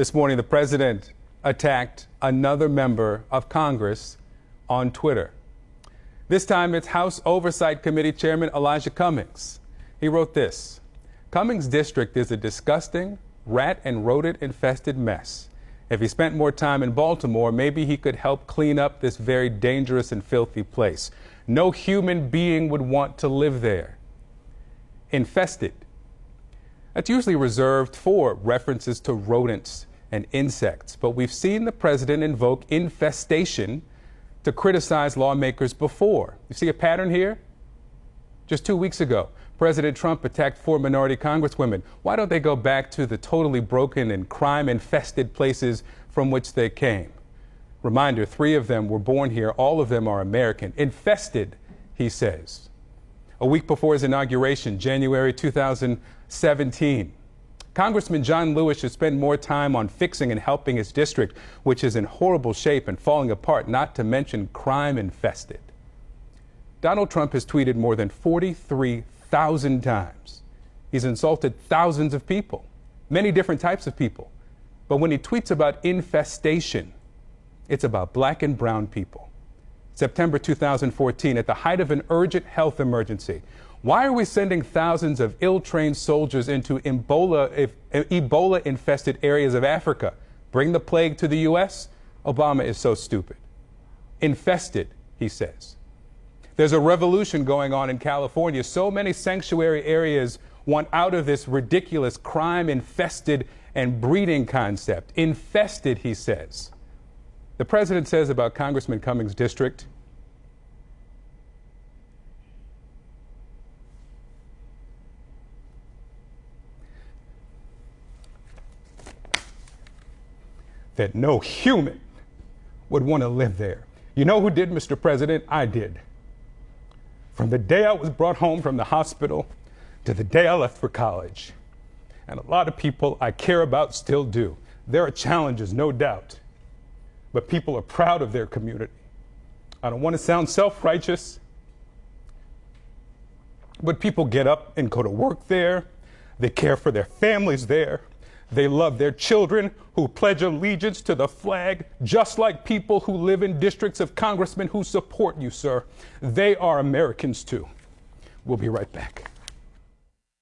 This morning, the president attacked another member of Congress on Twitter. This time, it's House Oversight Committee Chairman Elijah Cummings. He wrote this Cummings' district is a disgusting, rat and rodent infested mess. If he spent more time in Baltimore, maybe he could help clean up this very dangerous and filthy place. No human being would want to live there. Infested. That's usually reserved for references to rodents and insects, but we've seen the president invoke infestation to criticize lawmakers before. You see a pattern here? Just two weeks ago, President Trump attacked four minority congresswomen. Why don't they go back to the totally broken and crime infested places from which they came? Reminder three of them were born here, all of them are American. Infested, he says. A week before his inauguration, January 2017, Congressman John Lewis should spend more time on fixing and helping his district, which is in horrible shape and falling apart, not to mention crime infested. Donald Trump has tweeted more than 43,000 times. He's insulted thousands of people, many different types of people. But when he tweets about infestation, it's about black and brown people. September 2014, at the height of an urgent health emergency, why are we sending thousands of ill trained soldiers into Ebola, Ebola infested areas of Africa? Bring the plague to the U.S.? Obama is so stupid. Infested, he says. There's a revolution going on in California. So many sanctuary areas want out of this ridiculous crime infested and breeding concept. Infested, he says. The president says about Congressman Cummings' district that no human would want to live there. You know who did, Mr. President? I did. From the day I was brought home from the hospital to the day I left for college. And a lot of people I care about still do. There are challenges, no doubt. But people are proud of their community. I don't want to sound self righteous, but people get up and go to work there. They care for their families there. They love their children who pledge allegiance to the flag, just like people who live in districts of congressmen who support you, sir. They are Americans too. We'll be right back.